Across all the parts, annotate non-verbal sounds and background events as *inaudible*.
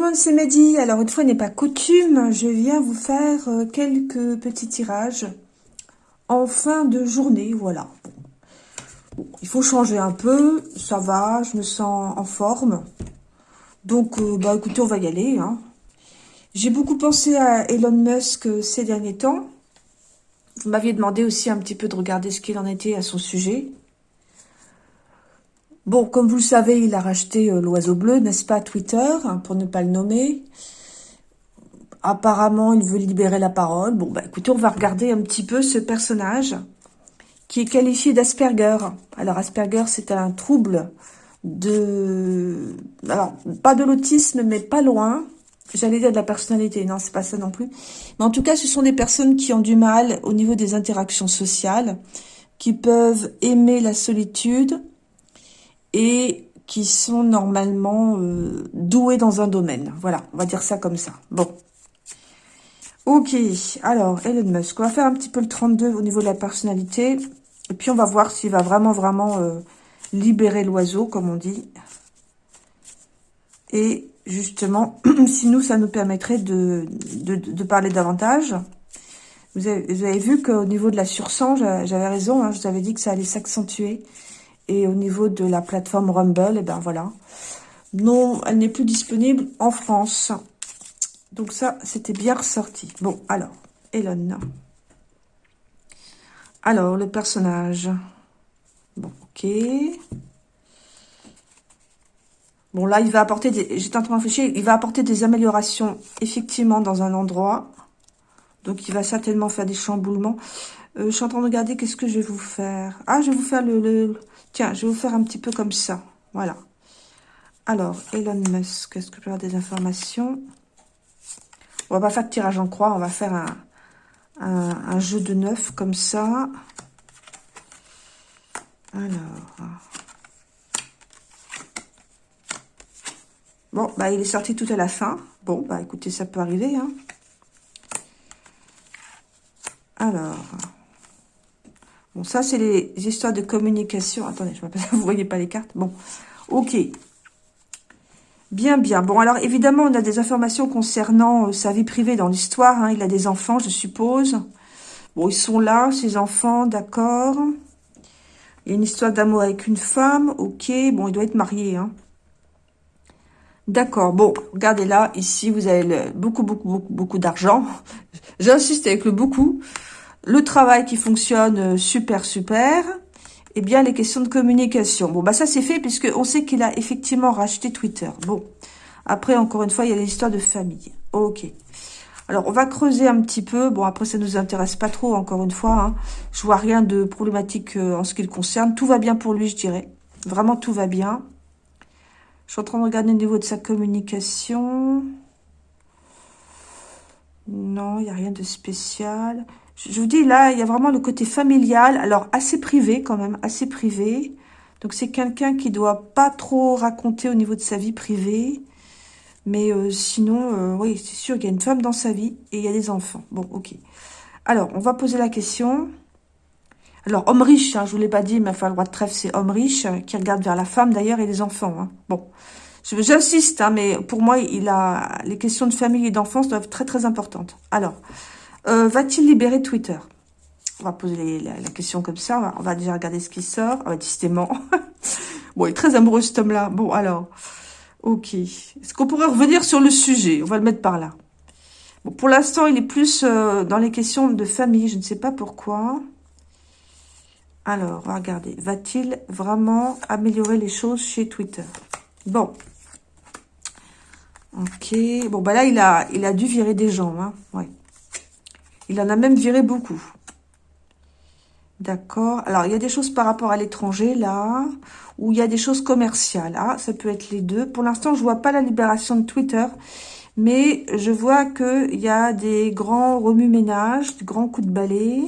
Monde, c'est Mehdi. Alors, une fois n'est pas coutume, je viens vous faire euh, quelques petits tirages en fin de journée, voilà. il faut changer un peu, ça va, je me sens en forme. Donc, euh, bah écoutez, on va y aller. Hein. J'ai beaucoup pensé à Elon Musk euh, ces derniers temps. Vous m'aviez demandé aussi un petit peu de regarder ce qu'il en était à son sujet. Bon, comme vous le savez, il a racheté euh, l'oiseau bleu, n'est-ce pas, Twitter, hein, pour ne pas le nommer. Apparemment, il veut libérer la parole. Bon, bah écoutez, on va regarder un petit peu ce personnage qui est qualifié d'Asperger. Alors, Asperger, c'est un trouble de... Alors, pas de l'autisme, mais pas loin. J'allais dire de la personnalité. Non, c'est pas ça non plus. Mais en tout cas, ce sont des personnes qui ont du mal au niveau des interactions sociales, qui peuvent aimer la solitude, et qui sont normalement euh, doués dans un domaine. Voilà, on va dire ça comme ça. Bon. Ok, alors Elon Musk, on va faire un petit peu le 32 au niveau de la personnalité. Et puis on va voir s'il va vraiment, vraiment euh, libérer l'oiseau, comme on dit. Et justement, *clears throat* si nous, ça nous permettrait de, de, parler davantage. Vous avez, vous avez vu qu'au niveau de la sursang, j'avais raison, hein, je vous avais dit que ça allait s'accentuer. Et au niveau de la plateforme Rumble, et eh ben voilà. Non, elle n'est plus disponible en France. Donc ça, c'était bien ressorti. Bon, alors, Elon. Alors, le personnage. Bon, ok. Bon, là, il va apporter des... J'étais en train de. Il va apporter des améliorations, effectivement, dans un endroit. Donc, il va certainement faire des chamboulements. Euh, je suis en train de regarder qu'est-ce que je vais vous faire. Ah, je vais vous faire le, Tiens, je vais vous faire un petit peu comme ça. Voilà. Alors, Elon Musk, est-ce que je peux avoir des informations? On va pas faire de tirage en croix, on va faire un, jeu de neuf comme ça. Alors... Bon, bah, il est sorti tout à la fin. Bon, bah, écoutez, ça peut arriver, hein. Alors... Ça, c'est les histoires de communication. Attendez, je m'appelle, *laughs* vous voyez pas les cartes. Bon, ok. Bien, bien. Bon, alors, évidemment, on a des informations concernant euh, sa vie privée dans l'histoire. Hein. Il a des enfants, je suppose. Bon, ils sont là, ces enfants, d'accord. Il y a une histoire d'amour avec une femme, ok. Bon, il doit être marié, hein. D'accord, bon, regardez là, ici, vous avez beaucoup, beaucoup, beaucoup, beaucoup d'argent. *laughs* J'insiste avec le beaucoup le travail qui fonctionne euh, super, super, et bien les questions de communication. Bon, bah ça c'est fait puisque on sait qu'il a effectivement racheté Twitter. Bon, après, encore une fois, il y a l'histoire de famille. Ok. Alors, on va creuser un petit peu. Bon, après, ça nous intéresse pas trop, encore une fois. Hein. Je vois rien de problématique euh, en ce qui le concerne. Tout va bien pour lui, je dirais. Vraiment, tout va bien. Je suis en train de regarder au niveau de sa communication. Non, il n'y a rien de spécial. Je vous dis, là, il y a vraiment le côté familial. Alors, assez privé quand même, assez privé. Donc, c'est quelqu'un qui doit pas trop raconter au niveau de sa vie privée. Mais euh, sinon, euh, oui, c'est sûr, il y a une femme dans sa vie et il y a des enfants. Bon, ok. Alors, on va poser la question. Alors, homme riche, hein, je vous l'ai pas dit, mais enfin, le roi de trèfle, c'est homme riche, euh, qui regarde vers la femme d'ailleurs et les enfants. Hein. Bon, j'insiste, hein, mais pour moi, il a les questions de famille et d'enfance doivent être très, très importantes. Alors, euh, va-t-il libérer Twitter? On va poser la, question comme ça. On va, déjà regarder ce qui sort. Ah, décidément. *laughs* bon, il est très amoureux cet homme-là. Bon, alors. Ok. Est-ce qu'on pourrait revenir sur le sujet? On va le mettre par là. Bon, pour l'instant, il est plus euh, dans les questions de famille. Je ne sais pas pourquoi. Alors, on va regarder. Va-t-il vraiment améliorer les choses chez Twitter? Bon. Ok. Bon, bah là, il a, il a dû virer des gens. Hein. Ouais. Il en a même viré beaucoup. D'accord. Alors, il y a des choses par rapport à l'étranger, là, ou il y a des choses commerciales. Ah, ça peut être les deux. Pour l'instant, je vois pas la libération de Twitter, mais je vois qu'il y a des grands remue-ménages, des grands coups de balai.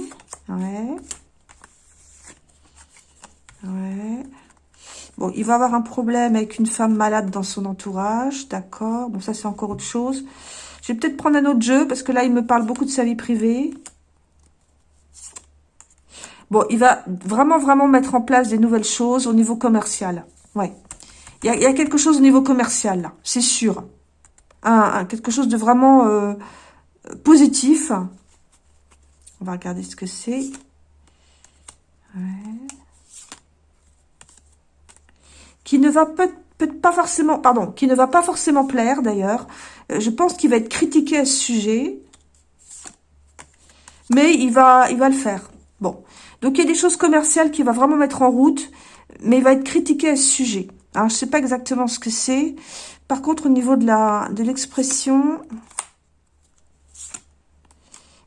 Ouais. Ouais. Bon, il va avoir un problème avec une femme malade dans son entourage. D'accord. Bon, ça, c'est encore autre chose. Je vais peut-être prendre un autre jeu, parce que là, il me parle beaucoup de sa vie privée. Bon, il va vraiment, vraiment mettre en place des nouvelles choses au niveau commercial. Ouais. Il y a, quelque chose au niveau commercial, là. C'est sûr. un, quelque chose de vraiment euh, positif. On va regarder ce que c'est. Qui ne va peut-être pas forcément, pardon, qui ne va pas forcément plaire d'ailleurs. Euh, je pense qu'il va être critiqué à ce sujet. Mais il va, il va le faire. Bon. Donc, il y a des choses commerciales qu'il va vraiment mettre en route. Mais il va être critiqué à ce sujet. Alors, je sais pas exactement ce que c'est. Par contre, au niveau de la de l'expression,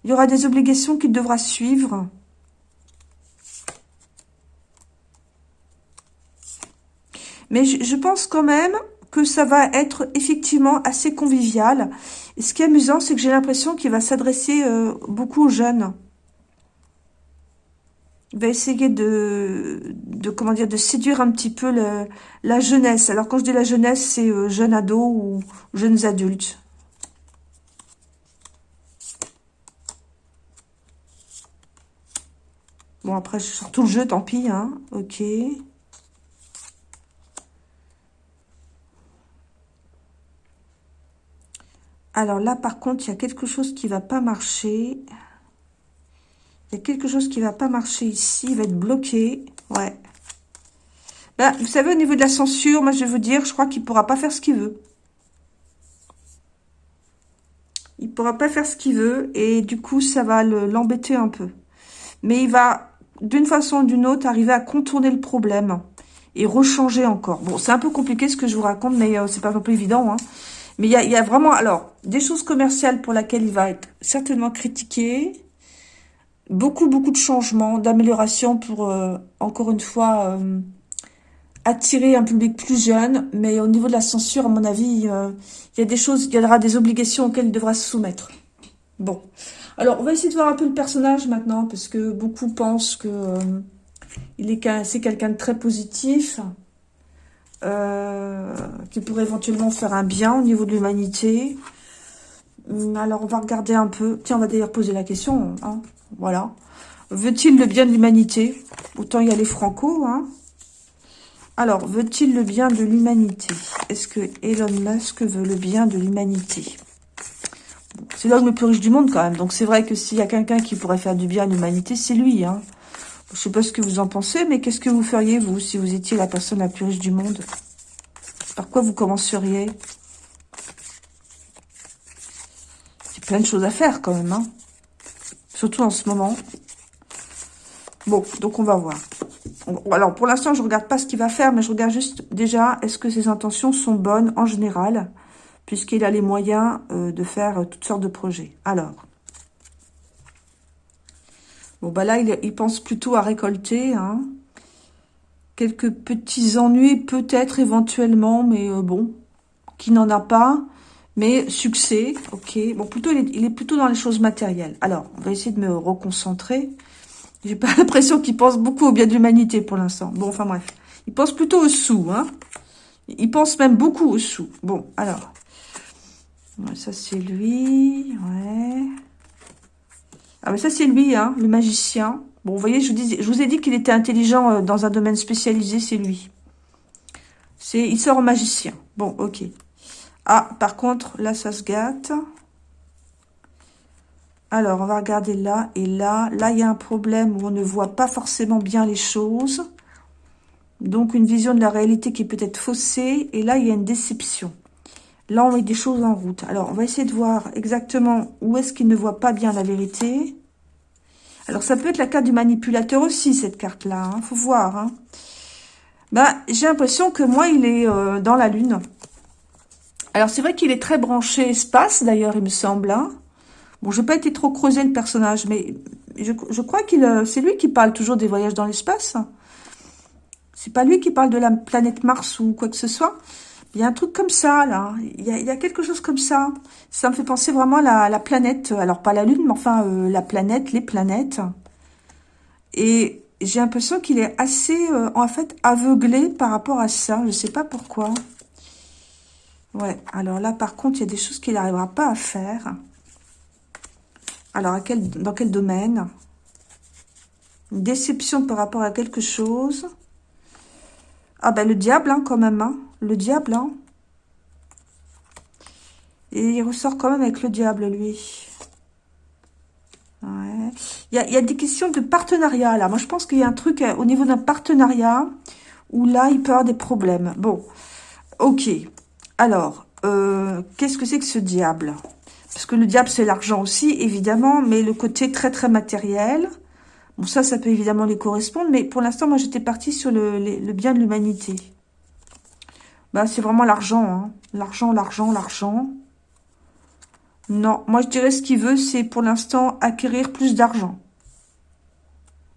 il y aura des obligations qu'il devra suivre. Mais je, pense quand même que ça va être effectivement assez convivial. Et ce qui est amusant, c'est que j'ai l'impression qu'il va s'adresser euh, beaucoup aux jeunes. Il va essayer de, de, comment dire, de séduire un petit peu la jeunesse. Alors quand je dis la jeunesse, c'est euh, jeunes ados ou jeunes adultes. Bon, après, je tout le jeu, tant pis, hein. Ok. Alors là, par contre, il y a quelque chose qui va pas marcher. Il y a quelque chose qui va pas marcher ici. Il va être bloqué. Ouais. Là, vous savez, au niveau de la censure, moi, je vais vous dire, je crois qu'il pourra pas faire ce qu'il veut. Il pourra pas faire ce qu'il veut. Et du coup, ça va l'embêter un peu. Mais il va, d'une façon ou d'une autre, arriver à contourner le problème. Et rechanger encore. Bon, c'est un peu compliqué ce que je vous raconte, mais euh, c'est pas un peu évident. Hein. Mais il y a, vraiment, alors, des choses commerciales pour lesquelles il va être certainement critiqué. Beaucoup, beaucoup de changements, d'améliorations pour, euh, encore une fois, euh, attirer un public plus jeune. Mais au niveau de la censure, à mon avis, euh, il y a des choses, il y aura des obligations auxquelles il devra se soumettre. Bon. Alors, on va essayer de voir un peu le personnage maintenant, parce que beaucoup pensent que il est c'est quelqu'un de très positif. Euh, qui pourrait éventuellement faire un bien au niveau de l'humanité. Hum, alors, on va regarder un peu. Tiens, on va d'ailleurs poser la question. Hein. Voilà. Veut-il le bien de l'humanité? Autant y aller franco. Hein. Alors, veut-il le bien de l'humanité? Est-ce que Elon Musk veut le bien de l'humanité? C'est l'homme le plus riche du monde quand même. Donc, c'est vrai que s'il y a quelqu'un qui pourrait faire du bien à l'humanité, c'est lui. Hein. Je sais pas ce que vous en pensez, mais qu'est-ce que vous feriez, vous, si vous étiez la personne la plus riche du monde? Par quoi vous commenceriez? Il y a plein de choses à faire, quand même, hein Surtout en ce moment. Bon, donc on va voir. Alors, pour l'instant, je regarde pas ce qu'il va faire, mais je regarde juste, déjà, est-ce que ses intentions sont bonnes, en général, puisqu'il a les moyens euh, de faire toutes sortes de projets. Alors, Bon, bah là, il, pense plutôt à récolter. Hein. Quelques petits ennuis, peut-être, éventuellement, mais euh, bon, qui n'en a pas. Mais succès, ok. Bon, plutôt, il est, plutôt dans les choses matérielles. Alors, on va essayer de me reconcentrer. J'ai pas *laughs* l'impression qu'il pense beaucoup au bien de l'humanité pour l'instant. Bon, enfin bref. Il pense plutôt aux sous, hein. Il pense même beaucoup aux sous. Bon, alors. ça, c'est lui. Ouais. Ah mais ça c'est lui, hein, le magicien. Bon, vous voyez, je vous, je vous ai dit qu'il était intelligent euh, dans un domaine spécialisé, c'est lui. C'est, Il sort au magicien. Bon, ok. Ah, par contre, là, ça se gâte. Alors, on va regarder là et là. Là, il y a un problème où on ne voit pas forcément bien les choses. Donc, une vision de la réalité qui peut être faussée. Et là, il y a une déception. Là, on met des choses en route. Alors, on va essayer de voir exactement où est-ce qu'il ne voit pas bien la vérité. Alors, ça peut être la carte du manipulateur aussi, cette carte-là. Il hein. faut voir. Hein. Ben, J'ai l'impression que moi, il est euh, dans la lune. Alors, c'est vrai qu'il est très branché espace, d'ailleurs, il me semble. Hein. Bon, je n'ai pas été trop creusé le personnage, mais je, je crois qu'il euh, c'est lui qui parle toujours des voyages dans l'espace. C'est pas lui qui parle de la planète Mars ou quoi que ce soit. Il y a un truc comme ça, là. Il y a, quelque chose comme ça. Ça me fait penser vraiment à la, planète. Alors, pas la Lune, mais enfin, euh, la planète, les planètes. Et j'ai l'impression qu'il est assez, euh, en fait, aveuglé par rapport à ça. Je ne sais pas pourquoi. Ouais, alors là, par contre, il y a des choses qu'il n'arrivera pas à faire. Alors, à quel, dans quel domaine? Une déception par rapport à quelque chose? Ah ben, le diable, hein, quand même, hein le diable, hein. Et il ressort quand même avec le diable, lui. Il, y a, des questions de partenariat, là. Moi, je pense qu'il y a un truc euh, au niveau d'un partenariat où là, il peut avoir des problèmes. Bon, ok. Alors, euh, qu'est-ce que c'est que ce diable? Parce que le diable, c'est l'argent aussi, évidemment, mais le côté très, très matériel. Bon, ça, ça peut évidemment les correspondre, mais pour l'instant, moi, j'étais partie sur le, bien de l'humanité. Bah, c'est vraiment l'argent, hein. L'argent, l'argent, l'argent. Non, moi, je dirais ce qu'il veut, c'est pour l'instant acquérir plus d'argent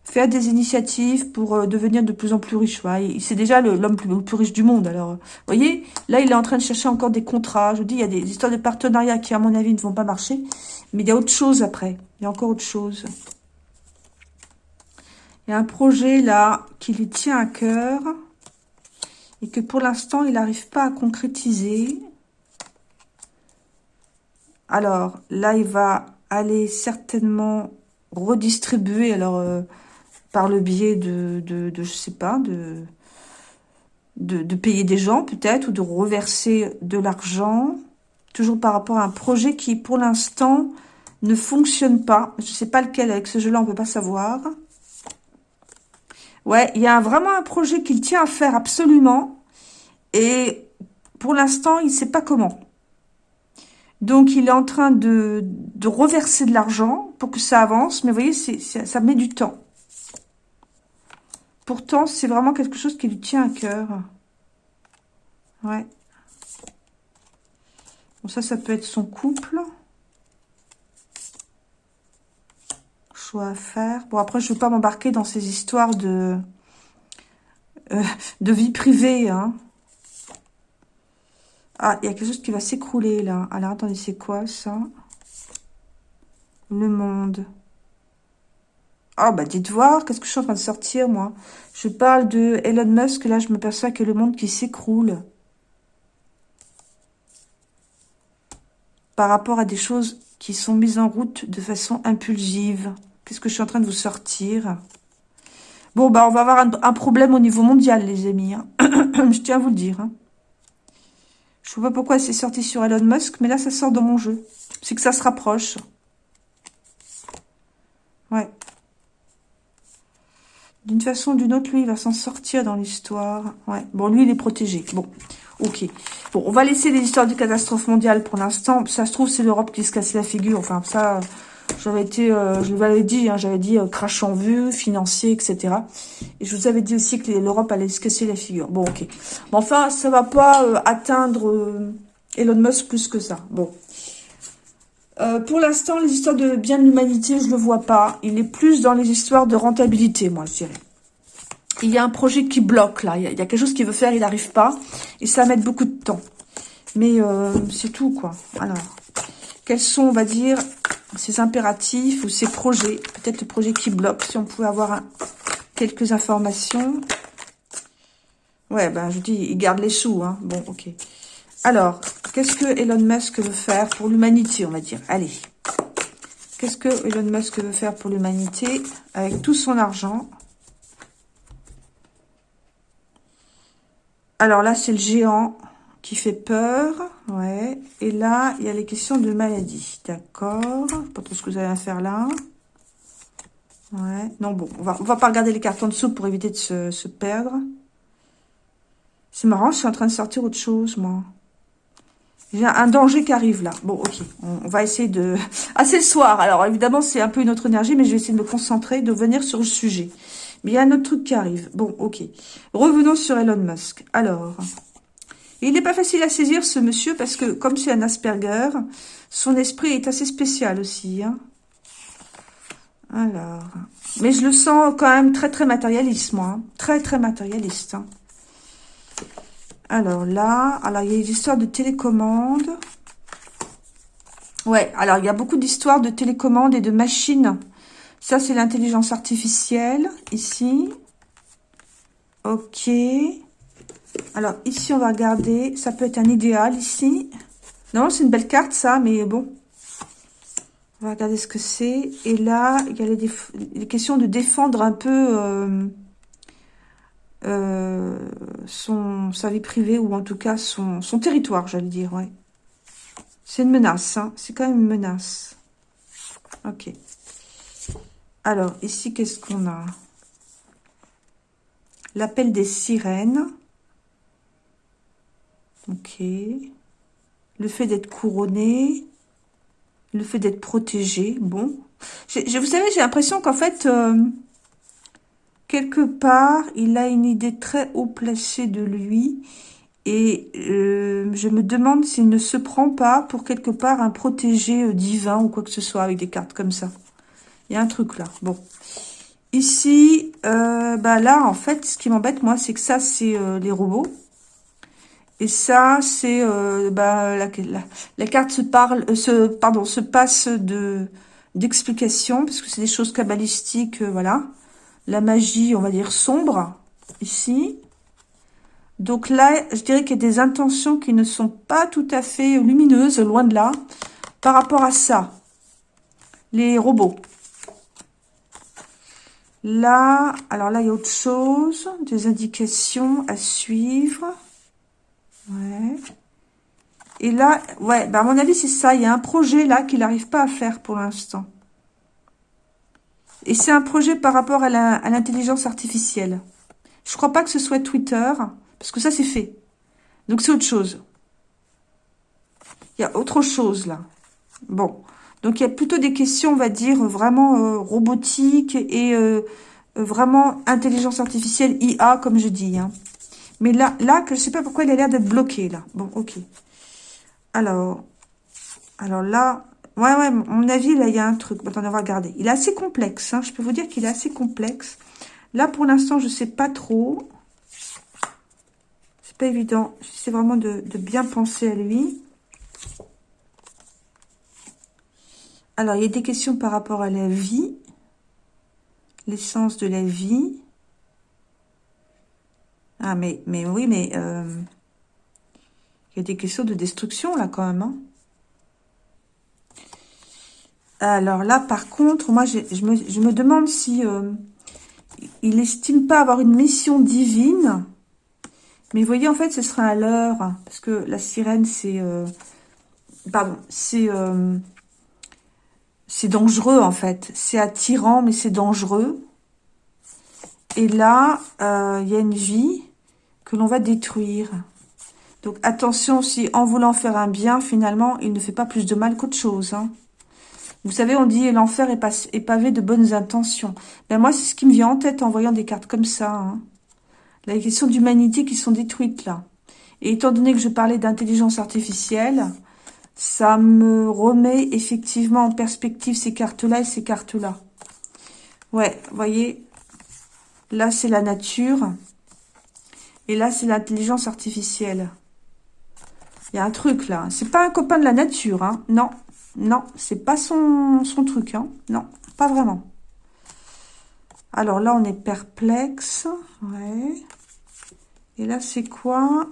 faire des initiatives pour euh, devenir de plus en plus riche. C'est déjà l'homme le, plus, riche du monde. Alors, vous voyez, là, il est en train de chercher encore des contrats. Je vous dis, il y a des histoires de partenariat qui, à mon avis, ne vont pas marcher. Mais il y a autre chose après. Il y a encore autre chose. Il y a un projet, là, qui lui tient à cœur et que, pour l'instant, il n'arrive pas à concrétiser. Alors, là, il va aller certainement redistribuer. Alors, euh, par le biais de, de, de je sais pas, de, payer des gens peut-être, ou de reverser de l'argent, toujours par rapport à un projet qui, pour l'instant, ne fonctionne pas. Je sais pas lequel, avec ce jeu-là, on peut pas savoir. Ouais, il y a vraiment un projet qu'il tient à faire absolument, et pour l'instant, il ne sait pas comment. Donc, il est en train de, reverser de l'argent pour que ça avance, mais vous voyez, ça met du temps. Pourtant, c'est vraiment quelque chose qui lui tient à cœur. Ouais. Bon, ça, ça peut être son couple. À faire. Bon, après, je ne veux pas m'embarquer dans ces histoires de, euh, de vie privée. Hein. Ah, il y a quelque chose qui va s'écrouler, là. Alors, attendez, c'est quoi, ça? Le monde. Ah, bah dites voir, qu'est-ce que je suis en train de sortir, moi? Je parle de Elon Musk, là, je me perçois que le monde qui s'écroule. Par rapport à des choses qui sont mises en route de façon impulsive. Qu'est-ce que je suis en train de vous sortir? Bon, bah, on va avoir un, problème au niveau mondial, les amis. Hein. *clears throat* je tiens à vous le dire. Hein. Je ne sais pas pourquoi c'est sorti sur Elon Musk, mais là, ça sort dans mon jeu. C'est que ça se rapproche. Ouais. D'une façon ou d'une autre, lui, il va s'en sortir dans l'histoire. Ouais. Bon, lui, il est protégé. Bon, ok. Bon, on va laisser les histoires de catastrophe mondiale pour l'instant. Ça se trouve, c'est l'Europe qui se casse la figure. Enfin, ça, j'avais été, euh, je l'avais dit, hein, j'avais dit euh, en vue, financier, etc. Et je vous avais dit aussi que l'Europe allait se casser la figure. Bon, ok. Mais enfin, ça va pas euh, atteindre Elon Musk plus que ça. Bon. pour l'instant, les histoires de bien de l'humanité, je le vois pas. Il est plus dans les histoires de rentabilité, moi, je dirais il y a un projet qui bloque là. Il y a, quelque chose qu'il veut faire, il n'arrive pas. Et ça va mettre beaucoup de temps. Mais euh, c'est tout quoi. Alors, quels sont, on va dire, ces impératifs ou ces projets Peut-être le projet qui bloque, si on pouvait avoir quelques informations. Ouais, ben je dis, il garde les sous. Hein. Bon, ok. Alors, qu'est-ce que Elon Musk veut faire pour l'humanité, on va dire? Allez. Qu'est-ce que Elon Musk veut faire pour l'humanité avec tout son argent? Alors là, c'est le géant qui fait peur. Ouais. Et là, il y a les questions de maladie. D'accord. Pas trop ce que vous allez faire là. Ouais. Non, bon. On va, va pas regarder les cartons en dessous pour éviter de se, perdre. C'est marrant, je suis en train de sortir autre chose, moi. J'ai un danger qui arrive là. Bon, ok. On, va essayer de... *laughs* Ah, c'est le soir. Alors, évidemment, c'est un peu une autre énergie, mais je vais essayer de me concentrer, de venir sur le sujet. Mais il y a un autre truc qui arrive. Bon, ok. Revenons sur Elon Musk. Alors, il n'est pas facile à saisir, ce monsieur, parce que, comme c'est un Asperger, son esprit est assez spécial aussi. Hein. Alors, mais je le sens quand même très, très matérialiste, moi. Hein. Très, très matérialiste. Hein. Alors là, alors il y a des histoires de télécommande. Ouais, alors il y a beaucoup d'histoires de télécommande et de machines ça, c'est l'intelligence artificielle, ici. Ok. Alors, ici, on va regarder. Ça peut être un idéal, ici. Non, c'est une belle carte, ça, mais bon. On va regarder ce que c'est. Et là, il y a les, questions de défendre un peu euh, euh, son, sa vie privée, ou en tout cas son, son territoire, j'allais dire, ouais. C'est une menace, hein. c'est quand même une menace. Ok. Alors, ici, qu'est-ce qu'on a? L'appel des sirènes. Ok. Le fait d'être couronné. Le fait d'être protégé. Bon. Je, vous savez, j'ai l'impression qu'en fait, euh, quelque part, il a une idée très haut placée de lui. Et euh, je me demande s'il ne se prend pas pour quelque part un protégé euh, divin ou quoi que ce soit avec des cartes comme ça. Il y a un truc là. Bon. Ici, bah là, en fait, ce qui m'embête, moi, c'est que ça, c'est les robots. Et ça, c'est bah, la, la, carte se parle, se, pardon, se passe de d'explication, parce que c'est des choses cabalistiques, voilà la magie, on va dire, sombre, ici. Donc là, je dirais qu'il y a des intentions qui ne sont pas tout à fait lumineuses, loin de là, par rapport à ça. Les robots. Là, alors là, il y a autre chose, des indications à suivre. Ouais. Et là, ouais, bah à mon avis, c'est ça. Il y a un projet là qu'il n'arrive pas à faire pour l'instant. Et c'est un projet par rapport à l'intelligence artificielle. Je crois pas que ce soit Twitter, parce que ça, c'est fait. Donc, c'est autre chose. Il y a autre chose, là. Bon. Donc, il y a plutôt des questions, on va dire, vraiment euh, robotiques et euh, vraiment intelligence artificielle, IA, comme je dis. Hein. Mais là, là, je sais pas pourquoi il a l'air d'être bloqué, là. Bon, ok. Alors, alors là, Ouais, ouais, mon avis, là, il y a un truc. Attendez, on va regarder. Il est assez complexe. Hein. Je peux vous dire qu'il est assez complexe. Là, pour l'instant, je ne sais pas trop. C'est pas évident. J'essaie vraiment de, bien penser à lui. Alors, il y a des questions par rapport à la vie. L'essence de la vie. Ah, mais, oui, mais... Euh, il y a des questions de destruction, là, quand même. Hein. Alors là, par contre, moi, je, me, demande si euh, il estime pas avoir une mission divine. Mais vous voyez, en fait, ce sera à l'heure. Parce que la sirène, c'est... Euh, pardon, c'est... C'est dangereux, en fait. C'est attirant, mais c'est dangereux. Et là, il y a une vie que l'on va détruire. Donc, attention, si en voulant faire un bien, finalement, il ne fait pas plus de mal qu'autre chose. Hein. Vous savez, on dit l'enfer est, pavé de bonnes intentions. Ben moi, c'est ce qui me vient en tête en voyant des cartes comme ça. Hein. Les questions d'humanité qui sont détruites là. Et étant donné que je parlais d'intelligence artificielle, ça me remet effectivement en perspective ces cartes-là et ces cartes-là. Ouais, voyez, là c'est la nature, et là c'est l'intelligence artificielle. Il y a un truc là, c'est pas un copain de la nature, hein, non. Non, c'est pas son, son truc, hein. Non, pas vraiment. Alors là, on est perplexe. Ouais. Et là, c'est quoi?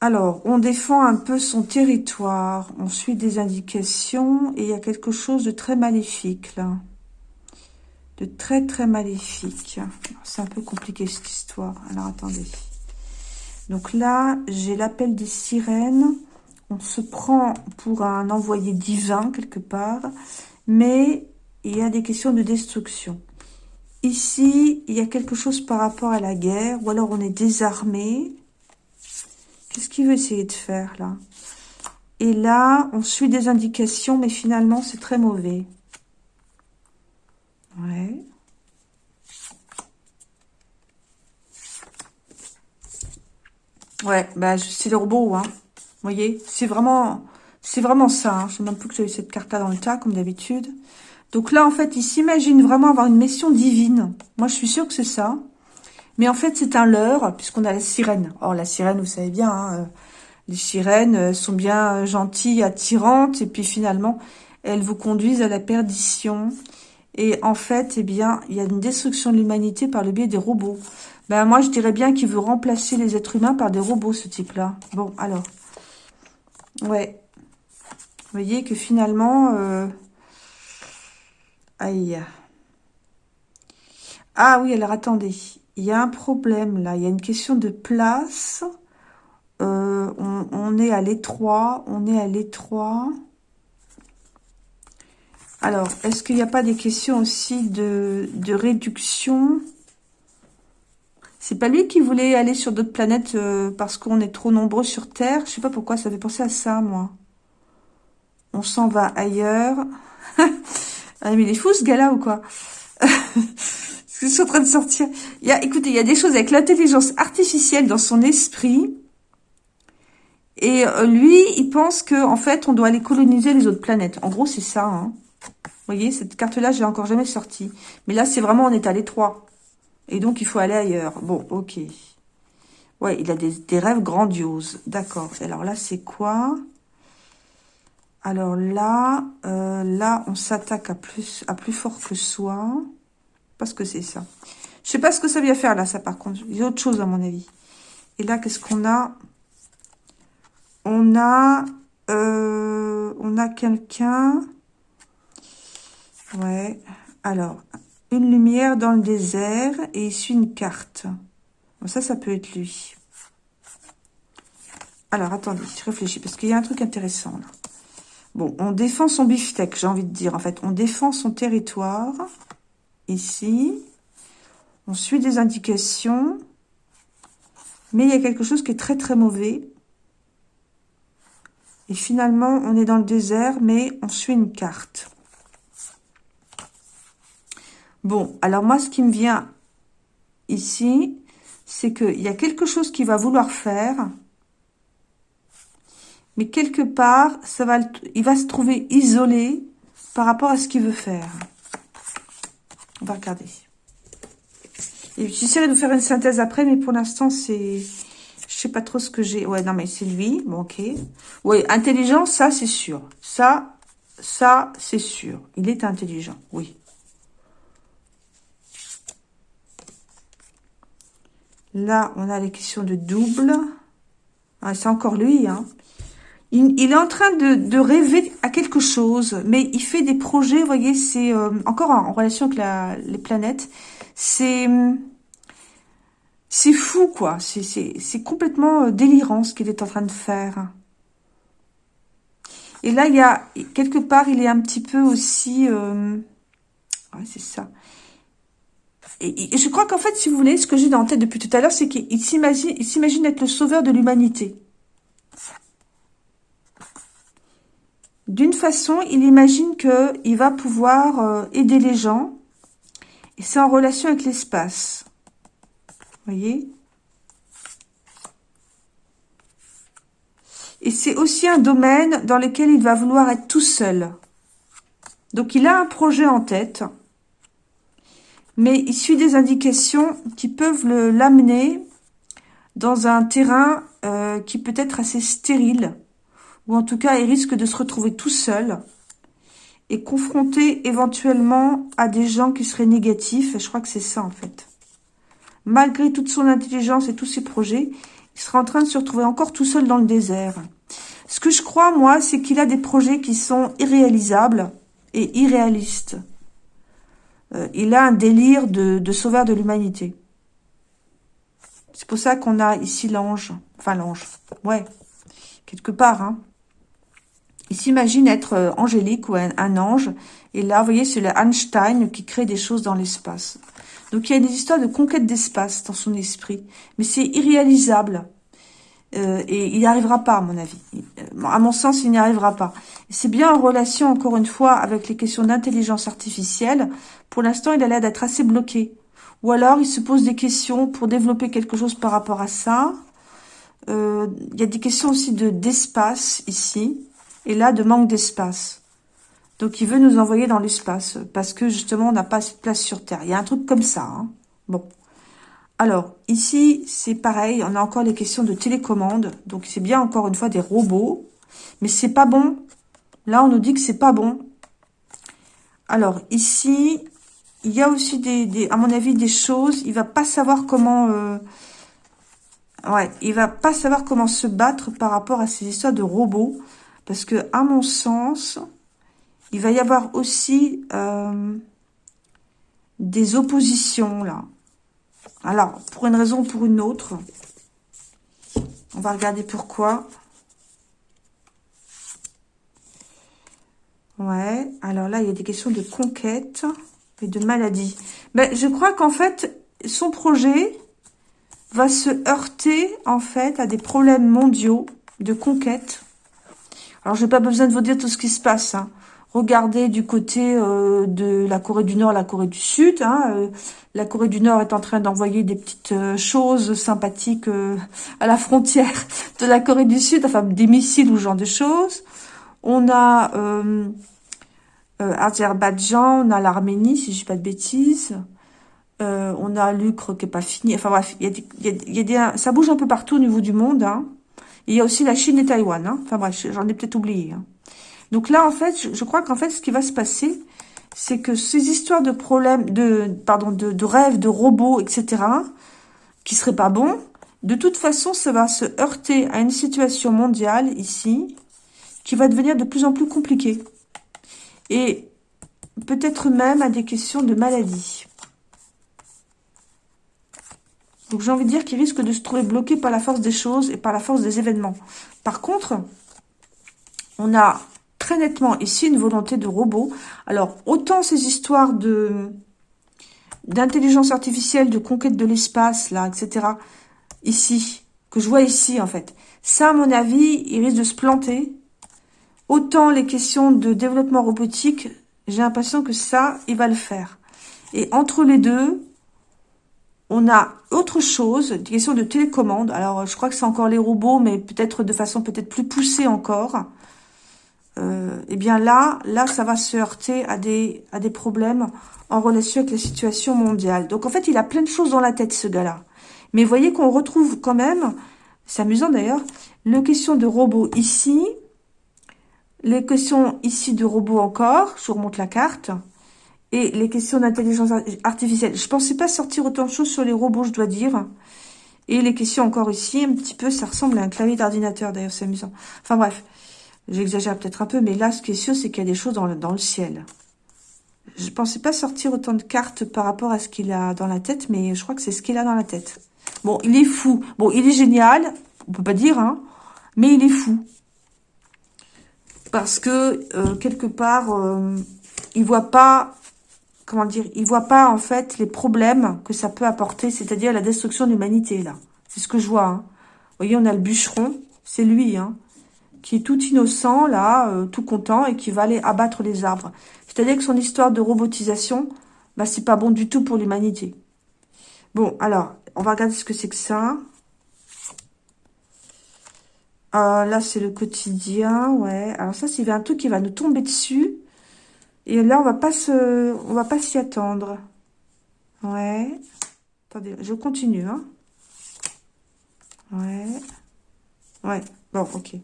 Alors, on défend un peu son territoire. On suit des indications. Et il y a quelque chose de très maléfique, là. De très, très maléfique. C'est un peu compliqué, cette histoire. Alors, attendez. Donc là, j'ai l'appel des sirènes on se prend pour un envoyé divin quelque part, mais il y a des questions de destruction. Ici, il y a quelque chose par rapport à la guerre, ou alors on est désarmé. Qu'est-ce qu'il veut essayer de faire là? Et là, on suit des indications, mais finalement, c'est très mauvais. Ouais. Ouais, bah, c'est le robot, hein voyez C'est vraiment, ça. Hein. Je sais même plus que j'avais cette carte-là dans le tas, comme d'habitude. Donc là, en fait, il s'imagine vraiment avoir une mission divine. Moi, je suis sûre que c'est ça. Mais en fait, c'est un leurre, puisqu'on a la sirène. Or, la sirène, vous savez bien, hein, euh, les sirènes euh, sont bien euh, gentilles, attirantes, et puis finalement, elles vous conduisent à la perdition. Et en fait, eh bien, il y a une destruction de l'humanité par le biais des robots. Ben, moi, je dirais bien qu'il veut remplacer les êtres humains par des robots, ce type-là. Bon, alors... Ouais. Vous voyez que finalement... Euh... Aïe. Ah oui, alors attendez. Il y a un problème là. Il y a une question de place. Euh, on, est à l'étroit, on est à l'étroit. Alors, est-ce qu'il n'y a pas des questions aussi de, réduction? C'est pas lui qui voulait aller sur d'autres planètes euh, parce qu'on est trop nombreux sur Terre? Je sais pas pourquoi, ça fait penser à ça, moi. On s'en va ailleurs. *laughs* ah, mais il est fou, ce gars-là, ou quoi? *laughs* Je suis en train de sortir? Il y a, écoutez, il y a des choses avec l'intelligence artificielle dans son esprit. Et euh, lui, il pense que en fait, on doit aller coloniser les autres planètes. En gros, c'est ça. Hein. Vous voyez, cette carte-là, je l'ai encore jamais sortie. Mais là, c'est vraiment, on est à l'étroit. Et donc, il faut aller ailleurs. Bon, ok. Ouais, il a des, des rêves grandioses. D'accord. Alors là, c'est quoi? Alors là, euh, là, on s'attaque à plus, à plus fort que soi. Parce que c'est ça. Je sais pas ce que ça vient faire là, ça, par contre. Il y a autre chose, à mon avis. Et là, qu'est-ce qu'on a? On a... Euh, on a quelqu'un Ouais. Alors, une lumière dans le désert et il suit une carte. Bon, ça, ça peut être lui. Alors, attendez, je réfléchis parce qu'il y a un truc intéressant là. Bon, on défend son beefsteak, j'ai envie de dire. En fait, on défend son territoire. Ici. On suit des indications. Mais il y a quelque chose qui est très, très mauvais. Et finalement, on est dans le désert, mais on suit une carte. Bon, alors moi, ce qui me vient ici, c'est qu'il y a quelque chose qu'il va vouloir faire, mais quelque part, il va se trouver isolé par rapport à ce qu'il veut faire. On va regarder. J'essaierai de vous faire une synthèse après, mais pour l'instant, c'est... Je sais pas trop ce que j'ai. Ouais, non, mais c'est lui. Bon, ok. Oui, intelligent, ça, c'est sûr. Ça, ça, c'est sûr. Il est intelligent, oui. Là, on a les questions de double. Ah, c'est encore lui. Hein. Il, est en train de, rêver à quelque chose, mais il fait des projets, vous voyez, c'est euh, encore en, relation avec les planètes. C'est c'est fou, quoi. C'est complètement euh, délirant ce qu'il est en train de faire. Et là, il y a, quelque part, il est un petit peu aussi... Euh, ouais, c'est ça et, je crois qu'en fait, si vous voulez, ce que j'ai dans la tête depuis tout à l'heure, c'est qu'il s'imagine être le sauveur de l'humanité. D'une façon, il imagine qu'il va pouvoir euh, aider les gens. Et c'est en relation avec l'espace. Vous voyez? Et c'est aussi un domaine dans lequel il va vouloir être tout seul. Donc, il a un projet en tête mais il suit des indications qui peuvent l'amener dans un terrain euh, qui peut être assez stérile, ou en tout cas, il risque de se retrouver tout seul et confronté éventuellement à des gens qui seraient négatifs. Je crois que c'est ça, en fait. Malgré toute son intelligence et tous ses projets, il sera en train de se retrouver encore tout seul dans le désert. Ce que je crois, moi, c'est qu'il a des projets qui sont irréalisables et irréalistes. Euh, il a un délire de, sauveur de l'humanité. C'est pour ça qu'on a ici l'ange. Enfin, l'ange. Ouais. Quelque part, hein. Il s'imagine être euh, angélique ou un, ange. Et là, vous voyez, c'est le Einstein qui crée des choses dans l'espace. Donc, il y a des histoires de conquête d'espace dans son esprit. Mais c'est irréalisable. Euh, et il n'y arrivera pas, à mon avis. à mon sens, il n'y arrivera pas. C'est bien en relation, encore une fois, avec les questions d'intelligence artificielle. Pour l'instant, il a l'air d'être assez bloqué. Ou alors, il se pose des questions pour développer quelque chose par rapport à ça. Euh, il y a des questions aussi de d'espace ici. Et là, de manque d'espace. Donc, il veut nous envoyer dans l'espace. Parce que, justement, on n'a pas assez de place sur Terre. Il y a un truc comme ça. Hein. Bon. Alors, ici, c'est pareil, on a encore les questions de télécommande. Donc, c'est bien, encore une fois, des robots. Mais c'est pas bon. Là, on nous dit que c'est pas bon. Alors, ici, il y a aussi, des, à mon avis, des choses. Il va pas savoir comment... Euh, ouais, il va pas savoir comment se battre par rapport à ces histoires de robots. Parce que, à mon sens, il va y avoir aussi euh, des oppositions, là. Alors, pour une raison ou pour une autre, On va regarder pourquoi. Ouais, alors là, il y a des questions de conquête et de maladie. Ben, je crois qu'en fait, son projet va se heurter, en fait, à des problèmes mondiaux de conquête. Alors, je n'ai pas besoin de vous dire tout ce qui se passe. Hein. Regardez du côté euh, de la Corée du Nord, la Corée du Sud. Hein, euh, la Corée du Nord est en train d'envoyer des petites euh, choses sympathiques à la frontière de la Corée du Sud, enfin des missiles ou ce genre de choses. On a Azerbaïdjan, on a l'Arménie, si je dis pas de bêtises. on a l'Ukraine qui est pas fini. Enfin bref, il y a, des, ça bouge un peu partout au niveau du monde. Hein. il y a aussi la Chine et Taïwan. Hein. Enfin bref, j'en ai peut-être oublié. Hein. Donc là, en fait, je, crois qu'en fait, ce qui va se passer, c'est que ces histoires de problèmes, de pardon, de, de rêves, de robots, etc., qui seraient pas bons, de toute façon, ça va se heurter à une situation mondiale ici, qui va devenir de plus en plus compliquée. Et peut-être même à des questions de maladie. Donc j'ai envie de dire qu'il risque de se trouver bloqué par la force des choses et par la force des événements. Par contre, on a très nettement ici une volonté de robot. Alors, autant ces histoires de d'intelligence artificielle, de conquête de l'espace, là, etc., ici, que je vois ici, en fait. Ça, à mon avis, il risque de se planter. Autant les questions de développement robotique, j'ai l'impression que ça, il va le faire. Et entre les deux, on a autre chose, des questions de télécommande. Alors, je crois que c'est encore les robots, mais peut-être de façon peut-être plus poussée encore euh, eh bien là, là, ça va se heurter à des, à des problèmes en relation avec la situation mondiale. Donc en fait, il a plein de choses dans la tête, ce gars-là. Mais voyez qu'on retrouve quand même, c'est amusant d'ailleurs, les questions de robots ici, les questions ici de robots encore, je remonte la carte, et les questions d'intelligence artificielle. Je pensais pas sortir autant de choses sur les robots, je dois dire. Et les questions encore ici, un petit peu, ça ressemble à un clavier d'ordinateur d'ailleurs, c'est amusant. Enfin bref, J'exagère peut-être un peu, mais là, ce qui est sûr, c'est qu'il y a des choses dans le, ciel. Je pensais pas sortir autant de cartes par rapport à ce qu'il a dans la tête, mais je crois que c'est ce qu'il a dans la tête. Bon, il est fou. Bon, il est génial, on peut pas dire, hein, mais il est fou. Parce que, euh, quelque part, euh, il voit pas, comment dire, il voit pas, en fait, les problèmes que ça peut apporter, c'est-à-dire la destruction de l'humanité, là. C'est ce que je vois, hein. Vous voyez, on a le bûcheron, c'est lui, hein qui est tout innocent, là, euh, tout content, et qui va aller abattre les arbres. C'est-à-dire que son histoire de robotisation, bah, c'est pas bon du tout pour l'humanité. Bon, alors, on va regarder ce que c'est que ça. Euh, là, c'est le quotidien, ouais. Alors ça, c'est un truc qui va nous tomber dessus. Et là, on va pas se, on va pas s'y attendre. Ouais. Attendez, je continue, hein. Ouais. Ouais. Bon, ok.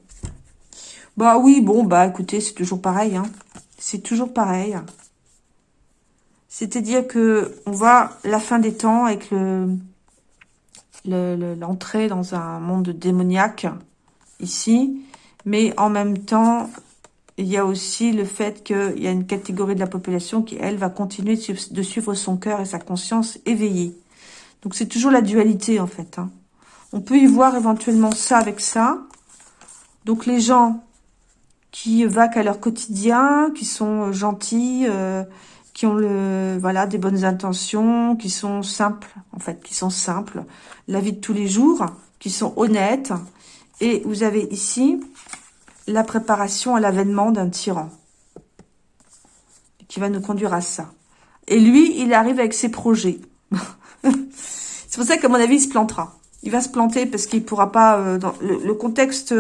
Bah oui, bon, bah écoutez, c'est toujours pareil. Hein. C'est toujours pareil. C'est-à-dire que on voit la fin des temps avec le l'entrée dans un monde démoniaque ici. Mais en même temps, il y a aussi le fait qu'il y a une catégorie de la population qui, elle, va continuer de suivre son cœur et sa conscience éveillée. Donc c'est toujours la dualité, en fait. Hein. On peut y voir éventuellement ça avec ça. Donc les gens qui vaquent à leur quotidien, qui sont euh, gentils, euh, qui ont le voilà des bonnes intentions, qui sont simples, en fait, qui sont simples, la vie de tous les jours, qui sont honnêtes. Et vous avez ici la préparation à l'avènement d'un tyran qui va nous conduire à ça. Et lui, il arrive avec ses projets. *laughs* C'est pour ça qu'à mon avis, il se plantera. Il va se planter parce qu'il pourra pas... Euh, dans le, contexte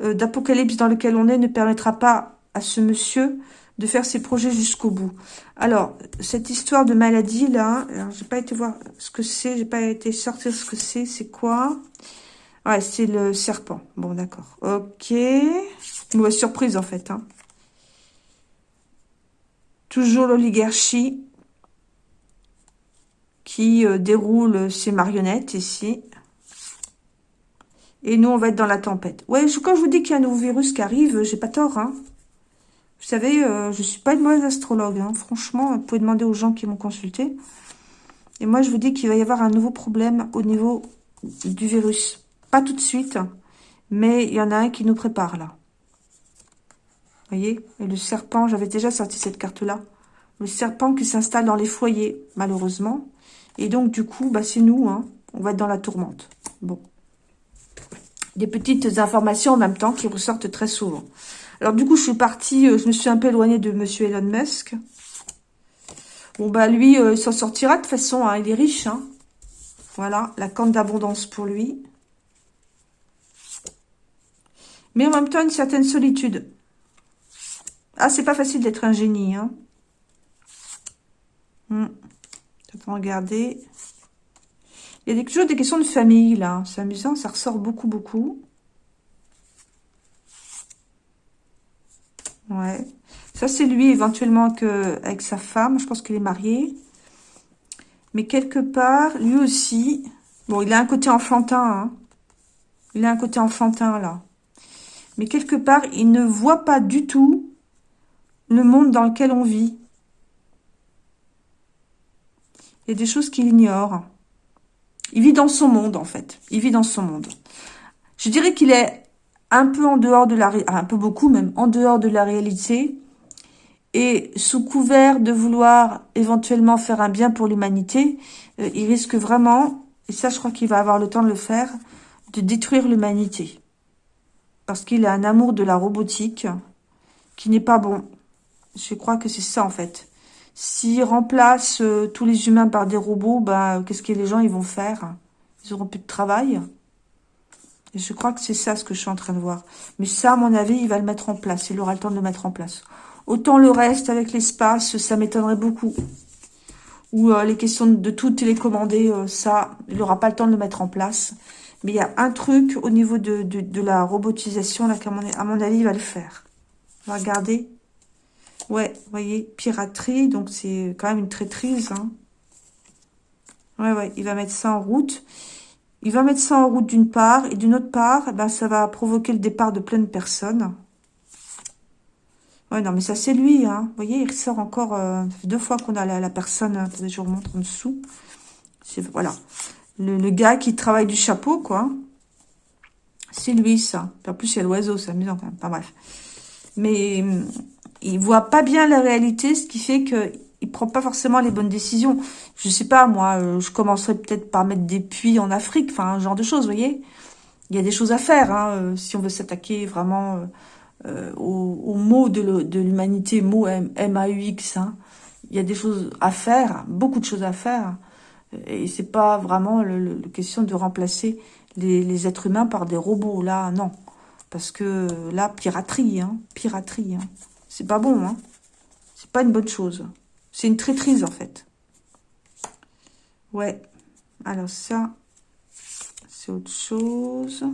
euh, d'Apocalypse dans lequel on est ne permettra pas à ce monsieur de faire ses projets jusqu'au bout. Alors, cette histoire de maladie, là, j'ai pas été voir ce que c'est, j'ai pas été sortir ce que c'est, c'est quoi? Ouais, c'est le serpent. Bon, d'accord. Ok. Mauvaise surprise, en fait. Hein. Toujours l'oligarchie qui euh, déroule ses marionnettes ici. Et nous, on va être dans la tempête. Ouais, quand je vous dis qu'il y a un nouveau virus qui arrive, j'ai pas tort. Hein. Vous savez, euh, je suis pas une mauvaise astrologue. Hein. Franchement, vous pouvez demander aux gens qui m'ont consulté. Et moi, je vous dis qu'il va y avoir un nouveau problème au niveau du virus. Pas tout de suite, mais il y en a un qui nous prépare là. Vous voyez? Et le serpent, j'avais déjà sorti cette carte-là. Le serpent qui s'installe dans les foyers, malheureusement. Et donc, du coup, bah, c'est nous, hein. On va être dans la tourmente. Bon. Des petites informations en même temps qui ressortent très souvent. Alors, du coup, je suis partie, euh, je me suis un peu éloignée de Monsieur Elon Musk. Bon, bah, lui, euh, il s'en sortira de toute façon, hein. il est riche, hein. Voilà, la corne d'abondance pour lui. Mais en même temps, une certaine solitude. Ah, c'est pas facile d'être un génie, hein. Hmm. regarder. Il y a toujours des questions de famille, là. C'est amusant, ça ressort beaucoup, beaucoup. Ouais. Ça, c'est lui, éventuellement, avec sa femme. Je pense qu'il est marié. Mais quelque part, lui aussi... Bon, il a un côté enfantin, hein. Il a un côté enfantin, là. Mais quelque part, il ne voit pas du tout le monde dans lequel on vit. Il y a des choses qu'il ignore. Il vit dans son monde, en fait. Il vit dans son monde. Je dirais qu'il est un peu en dehors de la... Un peu beaucoup même, en dehors de la réalité. Et sous couvert de vouloir éventuellement faire un bien pour l'humanité, euh, il risque vraiment, et ça je crois qu'il va avoir le temps de le faire, de détruire l'humanité. Parce qu'il a un amour de la robotique qui n'est pas bon. Je crois que c'est ça en fait. S'il remplace euh, tous les humains par des robots, ben, qu'est-ce que les gens ils vont faire? Ils auront plus de travail? Je crois que c'est ça ce que je suis en train de voir. Mais ça, à mon avis, il va le mettre en place. Il aura le temps de le mettre en place. Autant le reste avec l'espace, ça m'étonnerait beaucoup. Ou euh, les questions de tout télécommander, euh, ça, il n'aura pas le temps de le mettre en place. Mais il y a un truc au niveau de, de, la robotisation, là, mon, à mon avis, il va le faire. Regardez. Ouais, vous voyez, piraterie, donc c'est quand même une traîtrise. Hein. Ouais, ouais, il va mettre ça en route. Il va mettre ça en route d'une part, et d'une autre part, eh ben, ça va provoquer le départ de plein de personnes. Ouais, non, mais ça, c'est lui, hein. Vous voyez, il ressort encore euh, deux fois qu'on a la, personne. Attendez, je vous remontre en dessous. Voilà. Le, le, gars qui travaille du chapeau, quoi. C'est lui, ça. En plus, il y a l'oiseau, c'est amusant quand même. Enfin, bref. Mais il voit pas bien la réalité, ce qui fait que il prend pas forcément les bonnes décisions. Je sais pas, moi, euh, je commencerais peut-être par mettre des puits en Afrique, enfin, un genre de choses, vous voyez. Il y a des choses à faire, hein, euh, si on veut s'attaquer vraiment euh, au, mot de l'humanité, mot M-A-U-X. Hein. Il y a des choses à faire, beaucoup de choses à faire. Et c'est pas vraiment le, question de remplacer les, les, êtres humains par des robots, là, non. Parce que là, piraterie, hein, piraterie. Hein. C'est pas bon, hein. C'est pas une bonne chose. C'est une traîtrise, en fait. Ouais. Alors ça, c'est autre chose.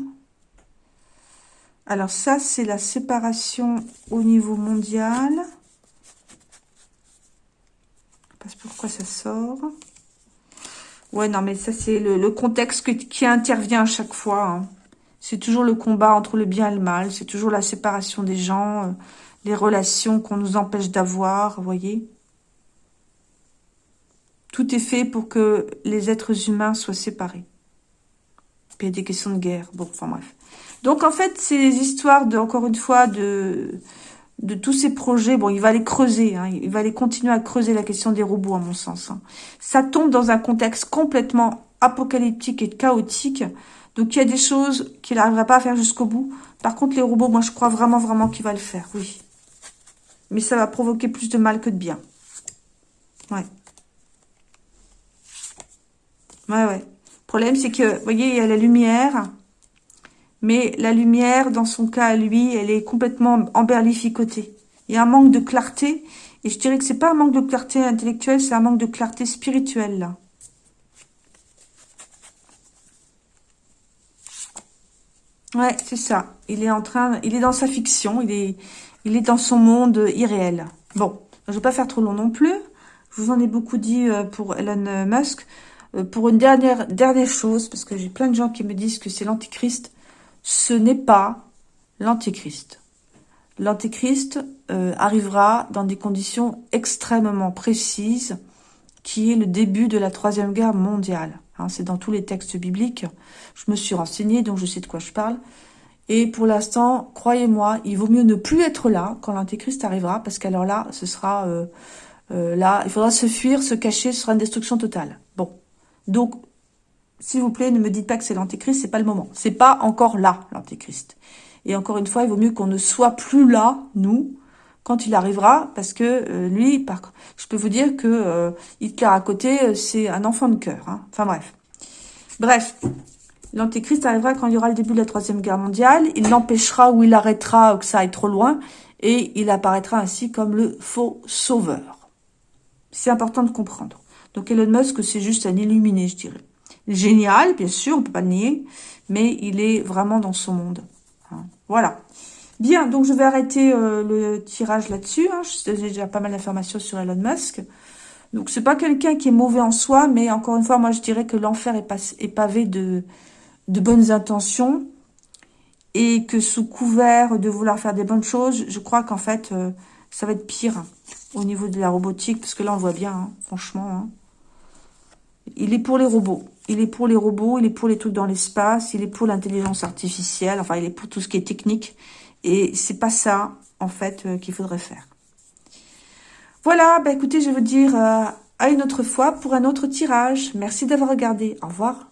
Alors ça, c'est la séparation au niveau mondial. Je sais pas pourquoi ça sort. Ouais, non, mais ça, c'est le, contexte qui intervient à chaque fois. Hein. C'est toujours le combat entre le bien et le mal. C'est toujours la séparation des gens, euh, les relations qu'on nous empêche d'avoir, vous voyez. Tout est fait pour que les êtres humains soient séparés. Puis il y a des questions de guerre. Bon, enfin bref. Donc en fait, ces histoires, de, encore une fois, de, de tous ces projets, bon, il va les creuser, hein, il va aller continuer à creuser la question des robots, à mon sens. Hein. Ça tombe dans un contexte complètement apocalyptique et chaotique, donc il y a des choses qu'il n'arrivera pas à faire jusqu'au bout. Par contre, les robots, moi, je crois vraiment, vraiment qu'il va le faire, oui. Mais ça va provoquer plus de mal que de bien. Ouais. Ouais, ouais. Le problème, c'est que, vous voyez, il y a la lumière. Mais la lumière, dans son cas lui, elle est complètement emberlificotée. Il y a un manque de clarté. Et je dirais que c'est pas un manque de clarté intellectuelle, c'est un manque de clarté spirituelle, là. Ouais, c'est ça. Il est en train, il est dans sa fiction, il est, il est dans son monde irréel. Bon, je vais pas faire trop long non plus. Je vous en ai beaucoup dit euh, pour Elon Musk. Euh, pour une dernière, dernière chose, parce que j'ai plein de gens qui me disent que c'est l'antichrist, ce n'est pas l'antichrist. L'antichrist euh, arrivera dans des conditions extrêmement précises, qui est le début de la Troisième Guerre mondiale. Hein, c'est dans tous les textes bibliques. Je me suis renseignée, donc je sais de quoi je parle. Et pour l'instant, croyez-moi, il vaut mieux ne plus être là quand l'antéchrist arrivera, parce qu'alors là, ce sera euh, euh, là, il faudra se fuir, se cacher, ce sera une destruction totale. Bon, donc, s'il vous plaît, ne me dites pas que c'est l'antéchrist, c'est pas le moment. C'est pas encore là, l'antéchrist. Et encore une fois, il vaut mieux qu'on ne soit plus là, nous, quand il arrivera, parce que euh, lui, je peux vous dire que euh, Hitler à côté, euh, c'est un enfant de cœur. Hein. Enfin bref. Bref, l'Antéchrist arrivera quand il y aura le début de la Troisième Guerre mondiale. Il l'empêchera ou il arrêtera que ça aille trop loin. Et il apparaîtra ainsi comme le faux sauveur. C'est important de comprendre. Donc Elon Musk, c'est juste un illuminé, je dirais. Génial, bien sûr, on peut pas le nier, mais il est vraiment dans son monde. Hein. Voilà. Bien, donc je vais arrêter euh, le tirage là-dessus. Hein. J'ai déjà pas mal d'informations sur Elon Musk. Donc c'est pas quelqu'un qui est mauvais en soi, mais encore une fois, moi je dirais que l'enfer est, pavé de, bonnes intentions et que sous couvert de vouloir faire des bonnes choses, je crois qu'en fait, euh, ça va être pire au niveau de la robotique, parce que là on voit bien, hein, franchement. Hein. Il est pour les robots. Il est pour les robots, il est pour les trucs dans l'espace, il est pour l'intelligence artificielle, enfin il est pour tout ce qui est technique. Et c'est pas ça, en fait, euh, qu'il faudrait faire. Voilà, bah écoutez, je vais vous dire euh, à une autre fois pour un autre tirage. Merci d'avoir regardé. Au revoir.